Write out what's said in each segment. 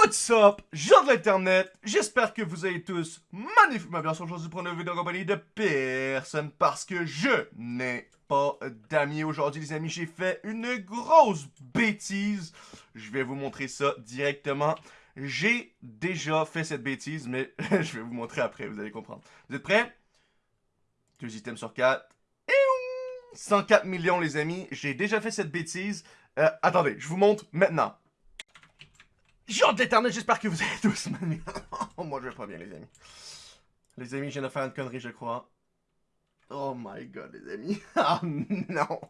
What's up, gens de l'internet, j'espère que vous allez tous magnifiquement bien aujourd'hui pour une vidéo en compagnie de personne parce que je n'ai pas d'amis aujourd'hui les amis, j'ai fait une grosse bêtise, je vais vous montrer ça directement, j'ai déjà fait cette bêtise mais je vais vous montrer après, vous allez comprendre. Vous êtes prêts? Deux items sur quatre, 104 millions les amis, j'ai déjà fait cette bêtise, euh, attendez, je vous montre maintenant. Genre d'éternel, j'espère que vous allez tous mal. oh, moi, je vais pas bien, les amis. Les amis, je viens de faire une connerie, je crois. Oh my god, les amis. oh non.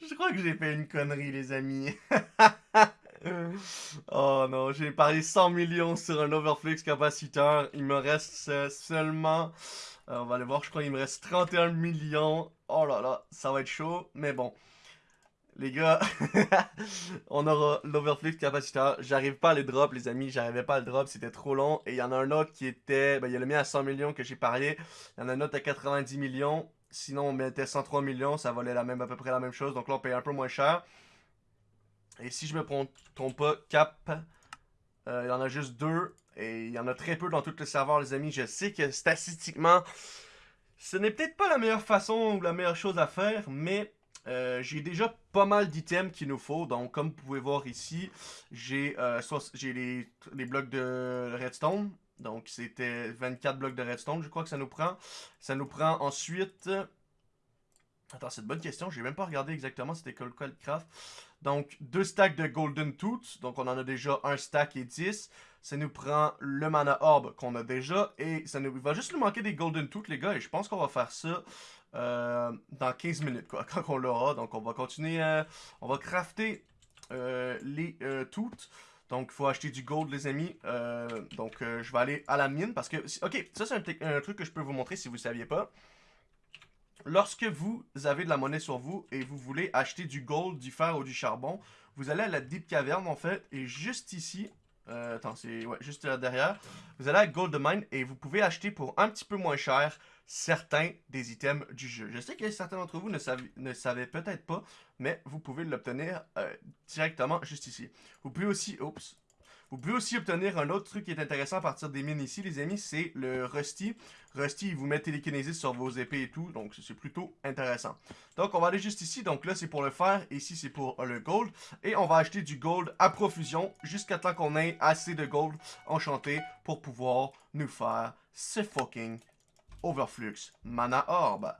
je crois que j'ai fait une connerie, les amis. oh non, j'ai parié 100 millions sur un overflux capaciteur. Il me reste seulement... Euh, on va aller voir, je crois qu'il me reste 31 millions. Oh là là, ça va être chaud, mais bon. Les gars, on aura l'overflux capaciteur. J'arrive pas à le drop, les amis. J'arrivais pas à le drop, c'était trop long. Et il y en a un autre qui était... Ben, il y a le mien à 100 millions que j'ai parié. Il y en a un autre à 90 millions. Sinon, on mettait 103 millions. Ça valait la même, à peu près la même chose. Donc là, on paye un peu moins cher. Et si je me trompe pas, Cap, euh, il y en a juste deux. Et il y en a très peu dans tout le serveur, les amis. Je sais que statistiquement, ce n'est peut-être pas la meilleure façon ou la meilleure chose à faire. Mais euh, j'ai déjà pas mal d'items qu'il nous faut. Donc, comme vous pouvez voir ici, j'ai euh, les, les, blocs de redstone. Donc, c'était 24 blocs de redstone, je crois que ça nous prend. Ça nous prend ensuite... Attends, c'est une bonne question. J'ai même pas regardé exactement c'était quoi le craft. Donc, deux stacks de Golden Tooth. Donc, on en a déjà un stack et 10. Ça nous prend le Mana Orb qu'on a déjà. Et ça nous il va juste nous manquer des Golden Tooth, les gars. Et je pense qu'on va faire ça euh, dans 15 minutes, quoi, quand on l'aura. Donc, on va continuer, euh, on va crafter euh, les toutes. Donc, il faut acheter du gold, les amis. donc, je vais aller à la mine parce que... Ok, ça, c'est un, truc que je peux vous montrer si vous ne saviez pas. Lorsque vous avez de la monnaie sur vous et vous voulez acheter du gold, du fer ou du charbon, vous allez à la Deep Cavern, en fait, et juste ici... attends, c'est ouais, juste là derrière. Vous allez à Gold Mine et vous pouvez acheter pour un petit peu moins cher certains des items du jeu. Je sais que certains d'entre vous ne, ne savaient peut-être pas, mais vous pouvez l'obtenir euh, directement juste ici. Vous pouvez aussi... Oups. Vous pouvez aussi obtenir un autre truc qui est intéressant à partir des mines ici, les amis, c'est le Rusty. Rusty, il vous met télékinésis sur vos épées et tout, donc c'est plutôt intéressant. Donc, on va aller juste ici. Donc là, c'est pour le fer, ici, c'est pour le gold. Et on va acheter du gold à profusion jusqu'à temps qu'on ait assez de gold enchanté pour pouvoir nous faire ce fucking Overflux, Mana Orb.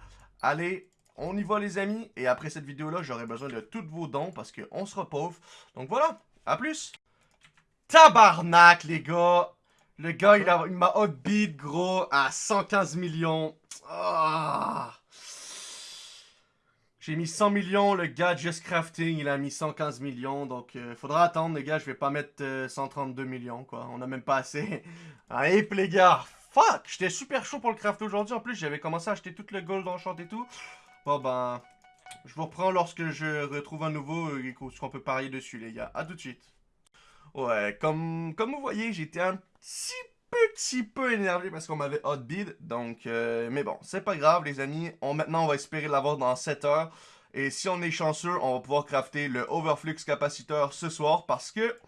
Allez, on y va les amis. Et après cette vidéo-là, j'aurai besoin de tous vos dons parce qu'on sera pauvre. Donc voilà, à plus. Tabarnak les gars. Le gars, il m'a hotbeat gros à 115 millions. Ah. J'ai mis 100 millions, le gars Just Crafting, il a mis 115 millions, donc euh, faudra attendre les gars, je vais pas mettre 132 euh, millions quoi, on a même pas assez. Allez les gars, Fuck! J'étais super chaud pour le craft aujourd'hui. En plus, j'avais commencé à acheter tout le gold enchanté et tout. Bon, ben... Je vous reprends lorsque je retrouve un nouveau et qu'on peut parier dessus, les gars. A tout de suite. Ouais, comme, comme vous voyez, j'étais un petit petit peu énervé parce qu'on m'avait hotbid. Donc, euh, mais bon, c'est pas grave, les amis. Maintenant, on va espérer l'avoir dans 7 heures. Et si on est chanceux, on va pouvoir crafter le overflux capaciteur ce soir parce que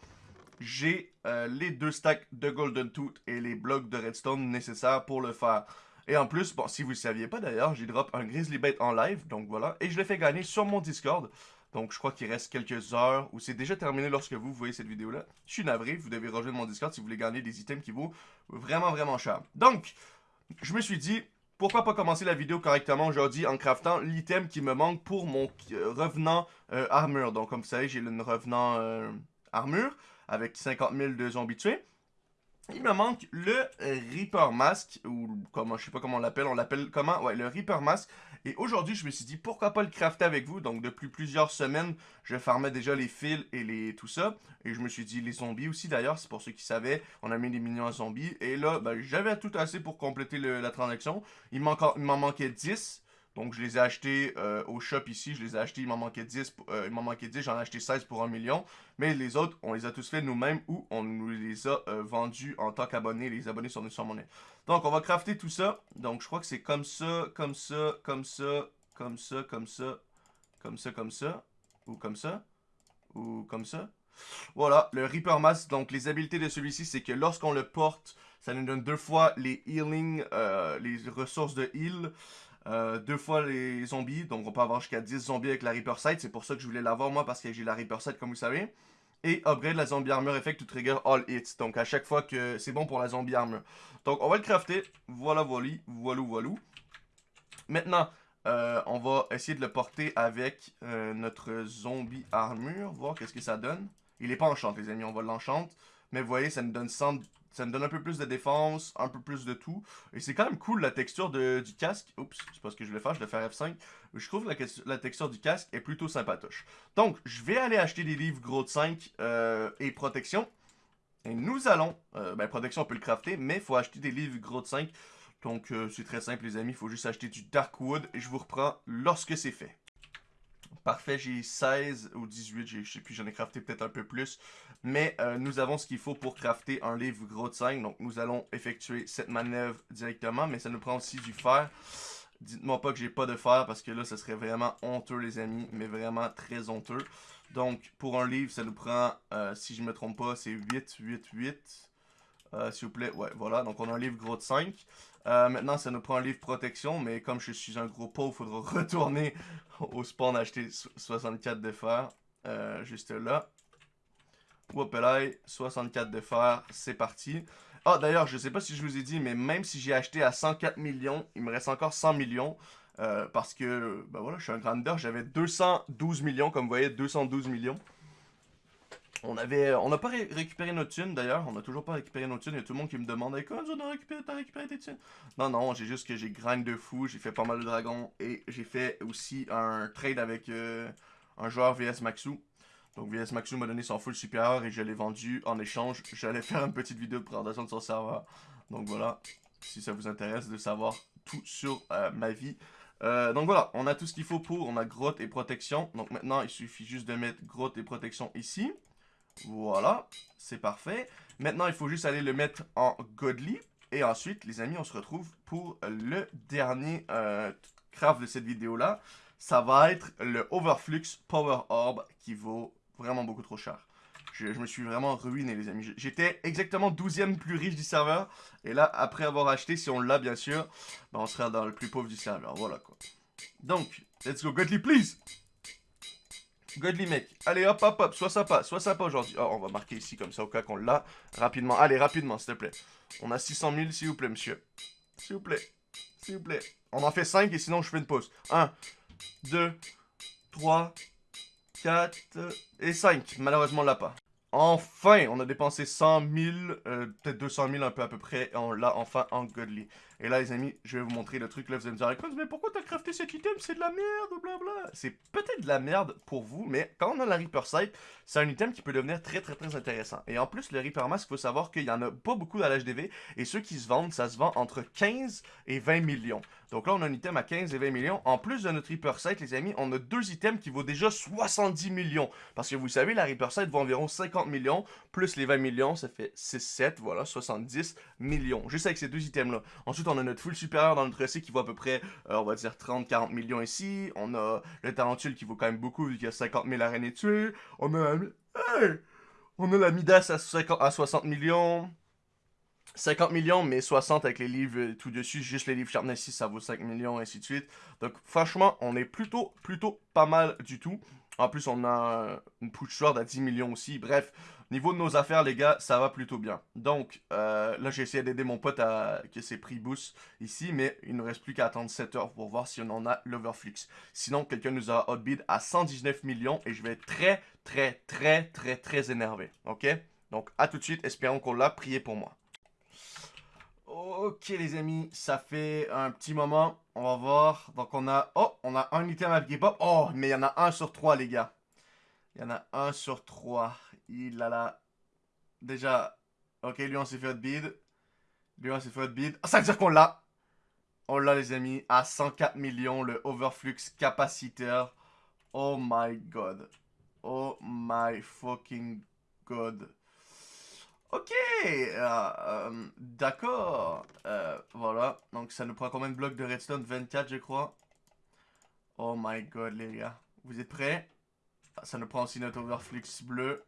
j'ai euh, les deux stacks de Golden Tooth et les blocs de Redstone nécessaires pour le faire. Et en plus, bon, si vous ne saviez pas d'ailleurs, j'ai drop un Grizzly Bait en live, donc voilà. Et je l'ai fait gagner sur mon Discord. Donc je crois qu'il reste quelques heures, ou c'est déjà terminé lorsque vous voyez cette vidéo-là. Je suis navré, vous devez rejoindre mon Discord si vous voulez gagner des items qui vaut vraiment, vraiment cher. Donc, je me suis dit, pourquoi pas commencer la vidéo correctement aujourd'hui en craftant l'item qui me manque pour mon euh, revenant euh, armure. Donc comme vous savez, j'ai une revenant armure avec 50 000 de zombies tués. Il me manque le Reaper Mask, ou comment, je sais pas comment on l'appelle, on l'appelle comment? Ouais, le Reaper Mask. Et aujourd'hui, je me suis dit, pourquoi pas le crafter avec vous? Donc, depuis plusieurs semaines, je farmais déjà les fils et les tout ça. Et je me suis dit, les zombies aussi d'ailleurs, c'est pour ceux qui savaient, on a mis des minions zombies. Et là, ben, j'avais tout assez pour compléter la transaction. Il m'en manquait 10. Donc, je les ai achetés euh, au shop ici. Je les ai achetés, il m'en manquait 10. Euh, il m'en manquait 10, j'en ai acheté 16 pour 1 million. Mais les autres, on les a tous fait nous-mêmes ou on nous les a euh, vendus en tant qu'abonnés. Les abonnés sont sur monnaie. Donc, on va crafter tout ça. Donc, je crois que c'est comme ça, comme ça, comme ça, comme ça, comme ça, comme ça, comme ça. Ou comme ça. Ou comme ça. Voilà, le Reaper Mask, donc les habiletés de celui-ci, c'est que lorsqu'on le porte, ça nous donne deux fois les healing, les ressources de heal, euh, deux fois les zombies, donc on peut avoir jusqu'à 10 zombies avec la Reaper Sight, c'est pour ça que je voulais l'avoir moi, parce que j'ai la Reaper Sight comme vous savez. Et upgrade la zombie armor effect to trigger all hits, donc à chaque fois que c'est bon pour la zombie armor. Donc on va le crafter, voilà voilà, voilà voilà. Maintenant, euh, on va essayer de le porter avec euh, notre zombie armure, voir qu'est-ce que ça donne. Il est pas enchanté, les amis, on va l'enchante. Mais vous voyez, ça nous donne ça me donne un peu plus de défense, un peu plus de tout. Et c'est quand même cool la texture du casque. Oups, c'est pas ce que je vais faire, je vais faire F5. Je trouve que la, texture du casque est plutôt sympatoche. Donc, je vais aller acheter des livres gros de 5 euh, et protection. Et nous allons, ben protection on peut le crafter, mais il faut acheter des livres gros de 5 donc, euh, c'est très simple, les amis. Il faut juste acheter du Darkwood et je vous reprends lorsque c'est fait. Parfait, j'ai 16 ou 18, je sais plus, j'en ai crafté peut-être un peu plus. Mais euh, nous avons ce qu'il faut pour crafter un livre gros de 5. Donc, nous allons effectuer cette manœuvre directement, mais ça nous prend aussi du fer. Dites-moi pas que j'ai pas de fer parce que là, ça serait vraiment honteux, les amis. Mais vraiment très honteux. Donc, pour un livre, ça nous prend, euh, si je me trompe pas, c'est 8, 8, 8. S'il vous plaît, ouais, voilà. Donc, on a un livre gros de 5. Euh, maintenant, ça nous prend un livre protection, mais comme je suis un gros pauvre, il faudra retourner au spawn acheter 64 de fer. Euh, juste là. là, 64 de fer, c'est parti. Ah, d'ailleurs, je sais pas si je vous ai dit, mais même si j'ai acheté à 104 millions, il me reste encore 100 millions. Euh, parce que, ben voilà, je suis un grandeur, j'avais 212 millions, comme vous voyez, 212 millions. On avait, on n'a pas récupéré notre thune d'ailleurs, on n'a toujours pas récupéré notre thune. Il y a tout le monde qui me demande Comment tu as récupéré, récupéré tes thunes? Non, non, j'ai juste que j'ai grind de fou, j'ai fait pas mal de dragons et j'ai fait aussi un trade avec euh, un joueur VS Maxu. Donc VS Maxu m'a donné son full supérieur et je l'ai vendu en échange. J'allais faire une petite vidéo de présentation de son serveur. Donc voilà, si ça vous intéresse de savoir tout sur euh, ma vie. Euh, donc voilà, on a tout ce qu'il faut pour, on a grotte et protection. Donc maintenant, il suffit juste de mettre grotte et protection ici. Voilà, c'est parfait. Maintenant, il faut juste aller le mettre en Godly. Et ensuite, les amis, on se retrouve pour le dernier euh, craft de cette vidéo-là. Ça va être le Overflux Power Orb qui vaut vraiment beaucoup trop cher. Je, me suis vraiment ruiné, les amis. J'étais exactement 12e plus riche du serveur. Et là, après avoir acheté, si on l'a, bien sûr, ben, on sera dans le plus pauvre du serveur. Voilà, quoi. Donc, let's go, Godly, please Godly mec. Allez, hop, hop, hop. Sois sympa. Sois sympa aujourd'hui. Oh, on va marquer ici comme ça au cas qu'on l'a. Rapidement. Allez, rapidement, s'il te plaît. On a 600 000, s'il vous plaît, monsieur. S'il vous plaît. S'il vous plaît. On en fait 5 et sinon je fais une pause. 1, 2, 3, 4 et 5. Malheureusement, on l'a pas. Enfin, on a dépensé 100 000, euh, peut-être 200 000 un peu à peu près, et on l'a enfin en godly. Et là, les amis, je vais vous montrer le truc. Là, vous allez me dire, mais pourquoi t'as crafté cet item? C'est de la merde, blabla. C'est peut-être de la merde pour vous, mais quand on a la Reaper Sight, c'est un item qui peut devenir très, très, très intéressant. Et en plus, le Reaper Mask, il faut savoir qu'il y en a pas beaucoup dans l'HDV, et ceux qui se vendent, ça se vend entre 15 et 20 millions. Donc là, on a un item à 15 et 20 millions. En plus de notre Reaper Sight, les amis, on a deux items qui vaut déjà 70 millions. Parce que vous savez, la Reaper Sight vaut environ 50 millions, plus les 20 millions, ça fait 6, 7, voilà, 70 millions. Juste avec ces deux items-là. Ensuite, on a notre full supérieur dans notre récit qui vaut à peu près, euh, on va dire, 30-40 millions ici. On a le tarentule qui vaut quand même beaucoup vu qu'il y a 50 000 araignées tuées. On a... On a la Midas à, 50, à 60 millions. 50 millions, mais 60 avec les livres tout dessus. Juste les livres Sharpness 6, ça vaut 5 millions, ainsi de suite. Donc, franchement, on est plutôt, plutôt pas mal du tout. En plus, on a une push sword à 10 millions aussi. Bref, niveau de nos affaires, les gars, ça va plutôt bien. Donc, euh, là, j'ai essayé d'aider mon pote à que ses prix boost ici, mais il ne reste plus qu'à attendre 7 heures pour voir si on en a l'overflux. Sinon, quelqu'un nous a outbid à 119 millions et je vais être très, très, très, très, très énervé. Ok? Donc, à tout de suite. Espérons qu'on l'a. Prié pour moi. Ok les amis, ça fait un petit moment. On va voir. Donc on a... Oh, on a un item à Pop. Oh, mais il y en a un sur trois les gars. Il y en a un sur trois. Il a la... Déjà... Ok, lui on s'est fait bid. Lui on s'est fait bid. Oh, ça veut dire qu'on l'a. On l'a les amis. À 104 millions, le overflux capaciteur. Oh my god. Oh my fucking god. Ok, euh, euh, d'accord. Euh, voilà, donc ça nous prend combien de blocs de redstone? 24 je crois. Oh my god les gars. Vous êtes prêts? Ça nous prend aussi notre overflux bleu.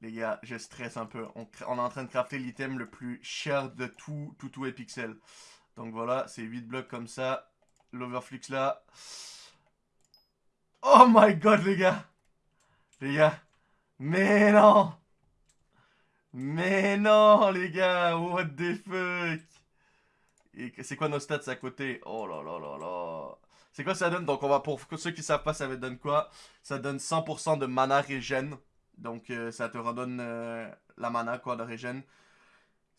les gars, je stresse un peu. On, est en train de crafter l'item le plus cher de tout, tout, tout Epixel. Donc voilà, c'est 8 blocs comme ça. L'overflux là. Oh my god, les gars. Les gars. Mais non. Mais non, les gars. What the fuck? Et c'est quoi nos stats à côté? Oh là là là là. C'est quoi ça donne? Donc on va pour ceux qui savent pas ça donne quoi? Ça donne 100% de mana régène. Donc euh, ça te redonne euh, la mana quoi de régène.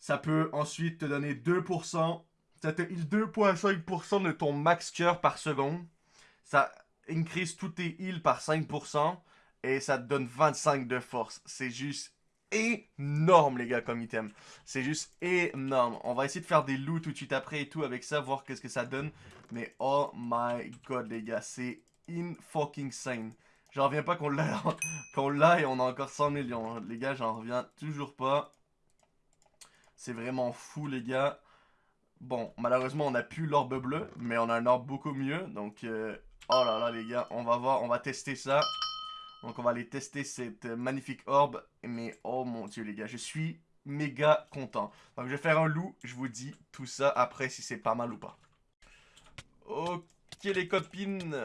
Ça peut ensuite te donner 2%. Ça te heal 2.5% de ton max cœur par seconde. Ça increase tous tes heals par 5%. Et ça te donne 25 de force. C'est juste énorme, les gars, comme item. C'est juste énorme. On va essayer de faire des loots tout de suite après et tout avec ça, voir qu'est-ce que ça donne. Mais oh my god, les gars, c'est in fucking sane. J'en reviens pas qu'on l'a l'a et on a encore 100 millions. Les gars, j'en reviens toujours pas. C'est vraiment fou, les gars. Bon, malheureusement, on a plus l'orbe bleu, mais on a un orbe beaucoup mieux. Donc, euh, oh là là, les gars, on va voir, on va tester ça. Donc on va aller tester cette magnifique orbe. Mais oh mon dieu les gars, je suis méga content. Donc je vais faire un loup, je vous dis tout ça après si c'est pas mal ou pas. Ok les copines.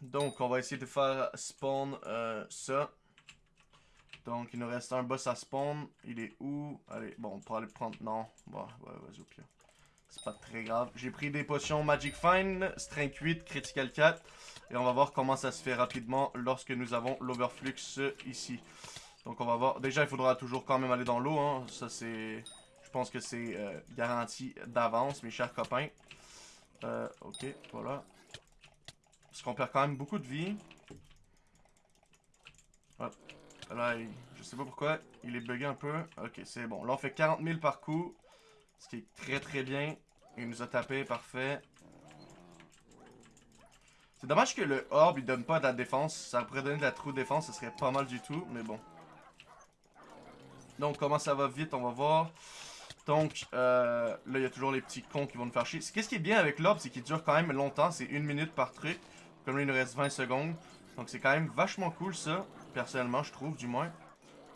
Donc on va essayer de faire spawn euh, ça. Donc il nous reste un boss à spawn. Il est où? Allez, bon, on pourra aller prendre... Non, bon, ouais, vas-y au pire. C'est pas très grave. J'ai pris des potions Magic Fine, Strength 8, Critical 4. Et on va voir comment ça se fait rapidement lorsque nous avons l'Overflux ici. Donc on va voir. Déjà, il faudra toujours quand même aller dans l'eau. Hein. Ça, c'est... Je pense que c'est euh, garanti d'avance, mes chers copains. Euh, ok, voilà. Parce qu'on perd quand même beaucoup de vie. Hop. Là, je sais pas pourquoi. Il est bugué un peu. Ok, c'est bon. Là, on fait 40 000 par coup. Ce qui est très très bien. Il nous a tapé, parfait. C'est dommage que le orbe il donne pas de la défense. Ça pourrait donner de la true défense, ce serait pas mal du tout, mais bon. Donc comment ça va vite, on va voir. Donc euh, là il y a toujours les petits cons qui vont nous faire chier. Qu'est-ce qui est bien avec l'orbe, c'est qu'il dure quand même longtemps, c'est une minute par truc. Comme là il nous reste 20 secondes. Donc c'est quand même vachement cool ça, personnellement je trouve du moins.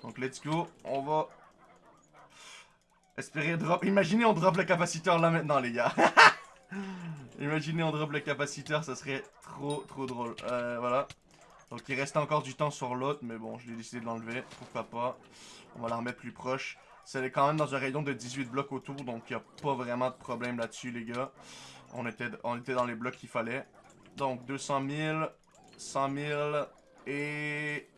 Donc let's go, on va Espérer drop. Imaginez on drop le capaciteur là maintenant, les gars. Imaginez on drop le capaciteur, ça serait trop trop drôle. Euh, voilà. Donc il reste encore du temps sur l'autre, mais bon, je l'ai décidé de l'enlever. Pourquoi pas. On va la remettre plus proche. C'est quand même dans un rayon de 18 blocs autour, donc il n'y a pas vraiment de problème là-dessus, les gars. On était, on était dans les blocs qu'il fallait. Donc 200 000, 100 000 et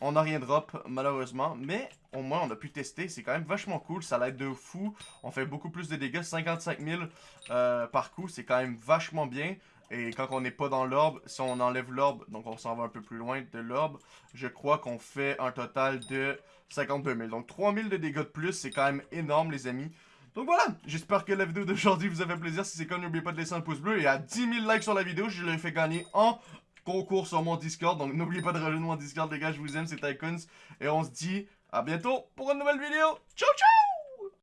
on n'a rien drop, malheureusement. Mais au moins, on a pu tester. C'est quand même vachement cool. Ça l'aide de fou. On fait beaucoup plus de dégâts. 55 000 euh, par coup, c'est quand même vachement bien. Et quand on n'est pas dans l'orbe, si on enlève l'orbe, donc on s'en va un peu plus loin de l'orbe, je crois qu'on fait un total de 52 000. Donc 3 000 de dégâts de plus, c'est quand même énorme les amis. Donc voilà, j'espère que la vidéo d'aujourd'hui vous a fait plaisir. Si c'est comme, n'oubliez pas de laisser un pouce bleu. Et à 10 000 likes sur la vidéo, je l'ai fait gagner en concours sur mon Discord. Donc n'oubliez pas de rejoindre mon Discord, les gars. Je vous aime, c'est Tycoons. Et on se dit à bientôt pour une nouvelle vidéo. Ciao, ciao